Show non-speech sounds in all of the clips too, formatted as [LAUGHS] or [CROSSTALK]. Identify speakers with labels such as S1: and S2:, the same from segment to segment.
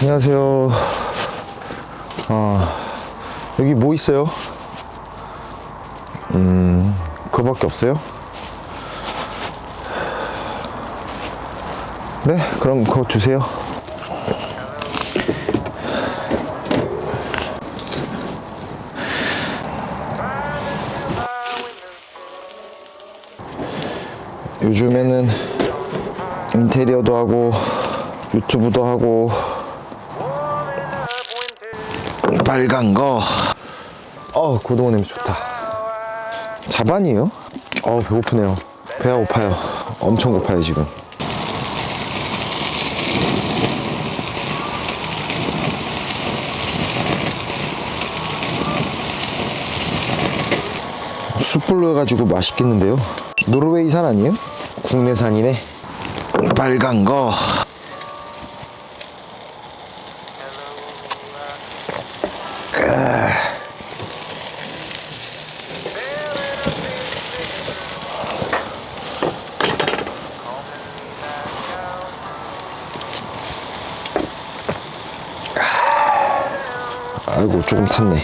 S1: 안녕하세요. 아, 여기 뭐 있어요? 음, 그거밖에 없어요? 네, 그럼 그거 주세요. 요즘에는 인테리어도 하고 유튜브도 하고 빨간 거. 어, 고등어 냄새 좋다. 자반이에요? 어, 배고프네요. 배가 고파요. 엄청 고파요, 지금. 숯불로 해가지고 맛있겠는데요? 노르웨이산 아니에요? 국내산이네. 빨간 거. 아이고 조금 탔네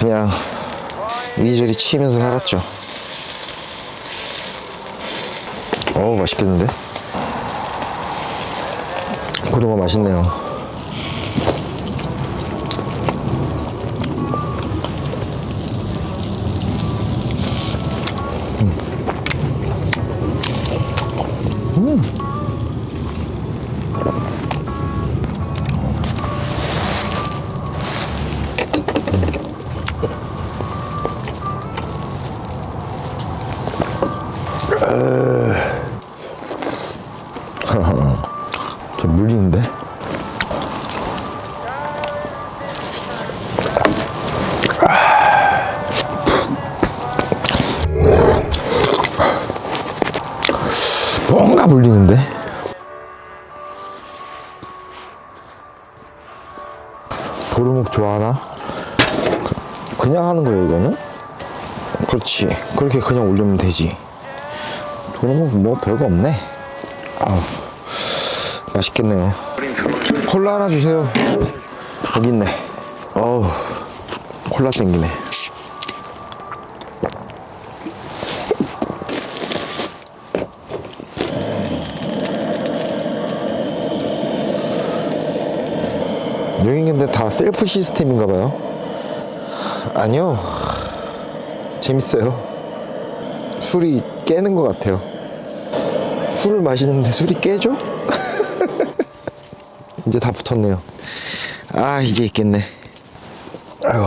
S1: 그냥 이리저리 치면서 살았죠 어우 맛있겠는데? 고등어 맛있네요 도루묵 좋아하나? 그냥 하는 거예요 이거는? 그렇지. 그렇게 그냥 올리면 되지. 도루묵 뭐 별거 없네. 아우 맛있겠네요. 콜라 하나 주세요. 여기 있네. 어우 콜라 땡기네 여긴 근데 다 셀프 시스템인가 봐요 아니요 재밌어요 술이 깨는 것 같아요 술을 마시는데 술이 깨져? [LAUGHS] 이제 다 붙었네요. 아, 이제 있겠네. 아이고.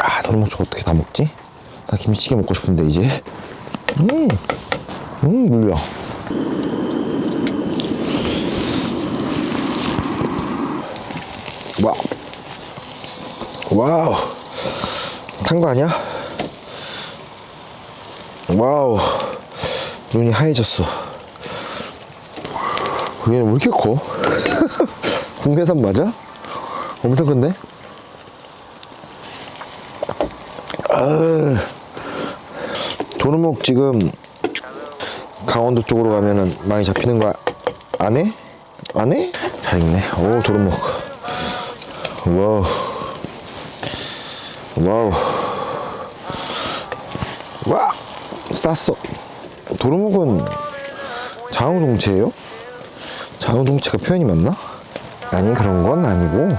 S1: 아, 도루묵죽 어떻게 다 먹지? 나 김치찌개 먹고 싶은데, 이제. 음, 음, 물려. 와우. 탄 거 아니야? 와우. 눈이 하얘졌어. 얘는 왜 이렇게 커? [LAUGHS] 국내산 맞아? 엄청 큰데? 아, 도루묵 지금 강원도 쪽으로 가면은 많이 잡히는 거 안 해? 안 해? 잘 익네. 오, 도루묵. 와우. 와우. 와! 쌌어. 도루묵은 자웅동체예요? 자웅동체가 표현이 맞나? 아니 그런 건 아니고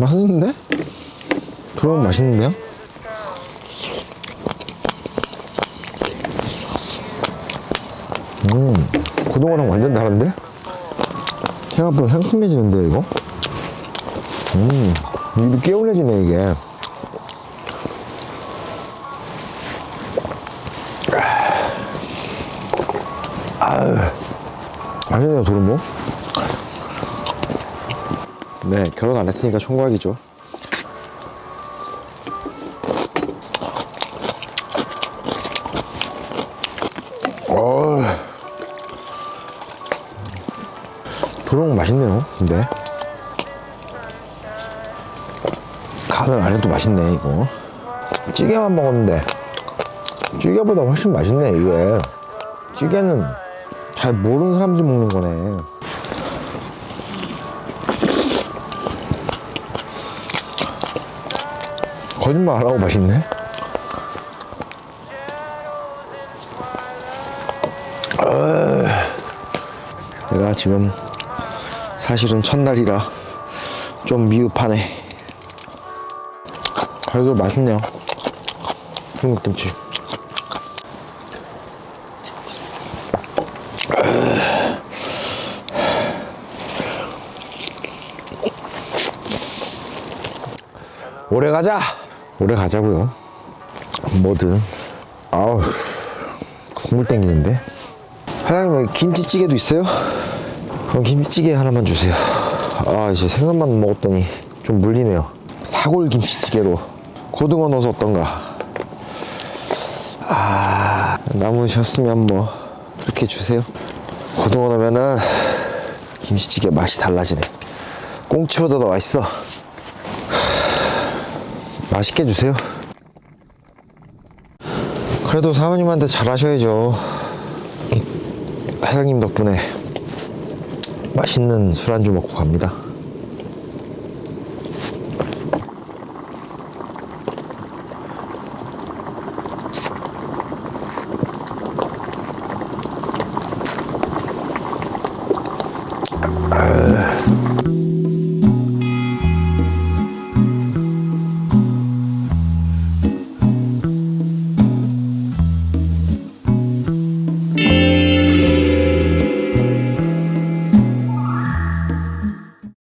S1: 맛있는데? 들어오면 맛있는데요? 음, 그동안랑 완전 다른데? 생각보다 상큼해지는데, 이거? 음, 입이 개운해지네, 이게. 아유, 맛있네요, 도루묵. 네, 결혼 안 했으니까 총각이죠. 어, 도루묵 맛있네요, 근데. 간을 안 해도 맛있네, 이거. 찌개만 먹었는데, 찌개보다 훨씬 맛있네, 이게. 찌개는 잘 모르는 사람들이 먹는 거네. 거짓말 안 하고 맛있네. 어, 내가 지금 사실은 첫날이라 좀 미흡하네. 그래도 맛있네요. 중국김치. 오래 가자. 오래 가자고요. 뭐든. 아우 국물 땡기는데. 사장님 김치찌개도 있어요? 그럼 김치찌개 하나만 주세요. 아 이제 생선만 먹었더니 좀 물리네요. 사골 김치찌개로 고등어 넣어서 어떤가? 아 남으셨으면 뭐 그렇게 주세요. 고등어 넣으면은 김치찌개 맛이 달라지네. 꽁치보다 더 맛있어. 맛있게 주세요. 그래도 사모님한테 잘하셔야죠. 사장님 덕분에 맛있는 술안주 먹고 갑니다.